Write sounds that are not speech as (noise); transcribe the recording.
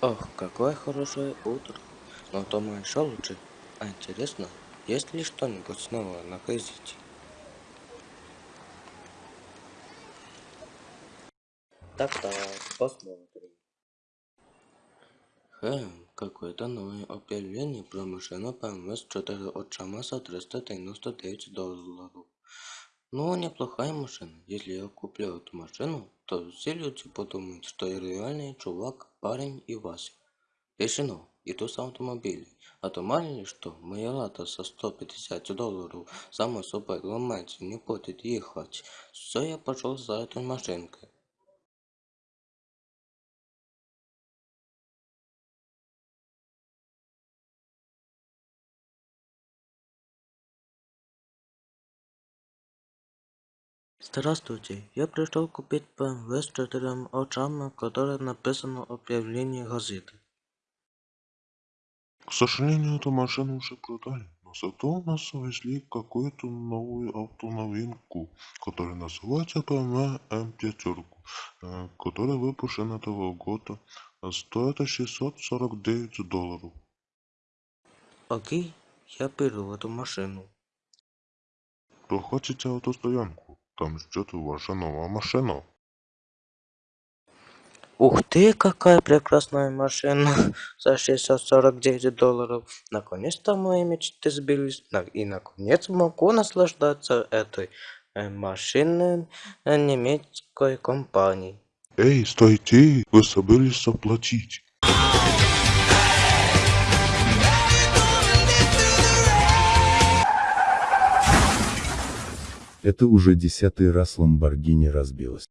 Ох, какое хорошее утро. Но дома еще лучше. А интересно, есть ли что-нибудь новое на газете? Так-так, посмотрим. Хм, какое-то новое объявление про машину BMW с 4 отчама за 399 долларов. Ну, неплохая машина. Если я куплю эту машину, то все люди подумают, что я реальный чувак, парень и Вася. Решено. Иду с автомобилем. А то мало ли что, моя лата со 150 долларов само собой ломается, не будет ехать. Все, я пошел за этой машинкой. Здравствуйте, я пришел купить BMW с четырем очами, которое написано в объявлении газеты. К сожалению, эту машину уже продали, но зато у нас завезли какую-то новую автоновинку, которая называется BMW M5, э, которая выпущена этого года, стоит 649 долларов. Окей, я беру эту машину. Проходите автостоянку, Там ждет ваша новая машина. Ух ты, какая прекрасная машина (laughs) за 649 долларов. Наконец-то мои мечты сбились. И наконец могу наслаждаться этой э, машиной э, немецкой компании. Эй, стойте, вы собрались заплатить. Это уже десятый раз Ламборгини разбилась.